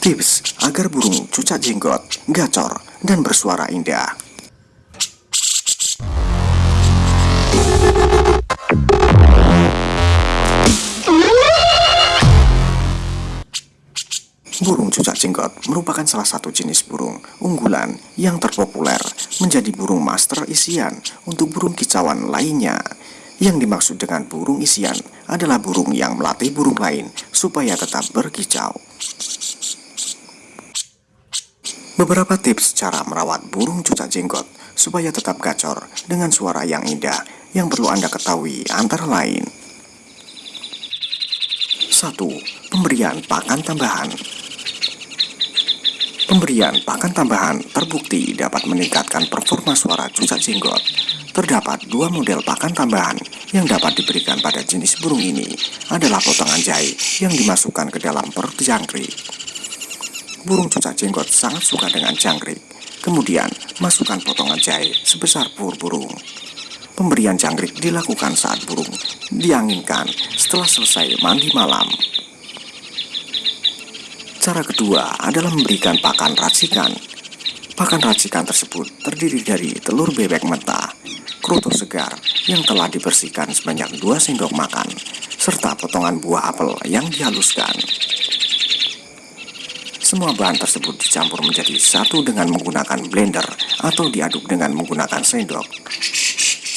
Tips agar burung cucak jenggot, gacor, dan bersuara indah. Burung cucak jenggot merupakan salah satu jenis burung unggulan yang terpopuler menjadi burung master isian untuk burung kicauan lainnya. Yang dimaksud dengan burung isian adalah burung yang melatih burung lain supaya tetap berkicau. Beberapa tips cara merawat burung cucak jenggot supaya tetap gacor dengan suara yang indah yang perlu Anda ketahui antara lain 1. Pemberian pakan tambahan Pemberian pakan tambahan terbukti dapat meningkatkan performa suara cucak jenggot. Terdapat dua model pakan tambahan yang dapat diberikan pada jenis burung ini adalah potongan jahe yang dimasukkan ke dalam perut jangkrik. Burung cucak jenggot sangat suka dengan jangkrik. Kemudian, masukkan potongan jahe sebesar pur burung. Pemberian jangkrik dilakukan saat burung dianginkan setelah selesai mandi malam. Cara kedua adalah memberikan pakan racikan. Pakan racikan tersebut terdiri dari telur bebek mentah, kerutu segar yang telah dibersihkan sebanyak 2 sendok makan, serta potongan buah apel yang dihaluskan. Semua bahan tersebut dicampur menjadi satu dengan menggunakan blender atau diaduk dengan menggunakan sendok.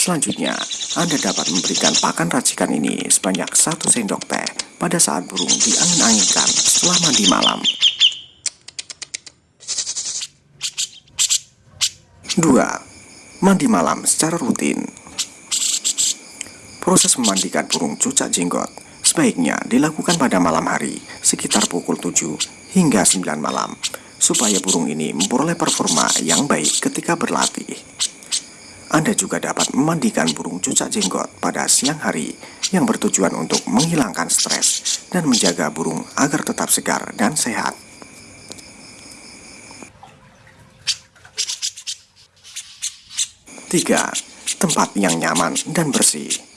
Selanjutnya, Anda dapat memberikan pakan racikan ini sebanyak satu sendok teh pada saat burung diangin-anginkan setelah mandi malam. 2. Mandi malam secara rutin Proses memandikan burung cucak jenggot sebaiknya dilakukan pada malam hari sekitar pukul 7 hingga 9 malam supaya burung ini memperoleh performa yang baik ketika berlatih. Anda juga dapat memandikan burung cucak jenggot pada siang hari yang bertujuan untuk menghilangkan stres dan menjaga burung agar tetap segar dan sehat. Tiga, tempat yang nyaman dan bersih.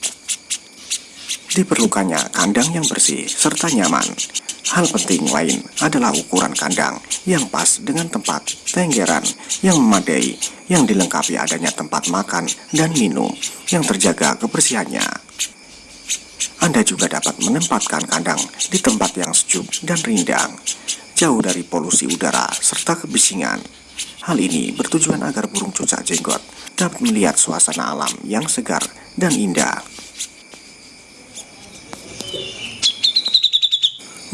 Diperlukannya kandang yang bersih serta nyaman. Hal penting lain adalah ukuran kandang yang pas dengan tempat tenggeran yang memadai yang dilengkapi adanya tempat makan dan minum yang terjaga kebersihannya. Anda juga dapat menempatkan kandang di tempat yang sejuk dan rindang, jauh dari polusi udara serta kebisingan. Hal ini bertujuan agar burung cucak jenggot dapat melihat suasana alam yang segar dan indah.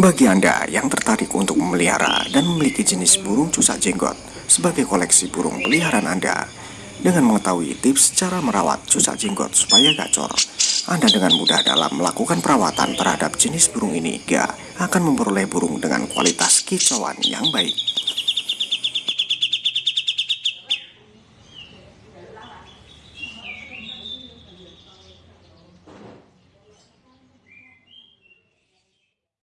Bagi Anda yang tertarik untuk memelihara dan memiliki jenis burung cucak jenggot sebagai koleksi burung peliharaan Anda, dengan mengetahui tips cara merawat cucak jenggot supaya gacor, Anda dengan mudah dalam melakukan perawatan terhadap jenis burung ini, gak akan memperoleh burung dengan kualitas kicauan yang baik.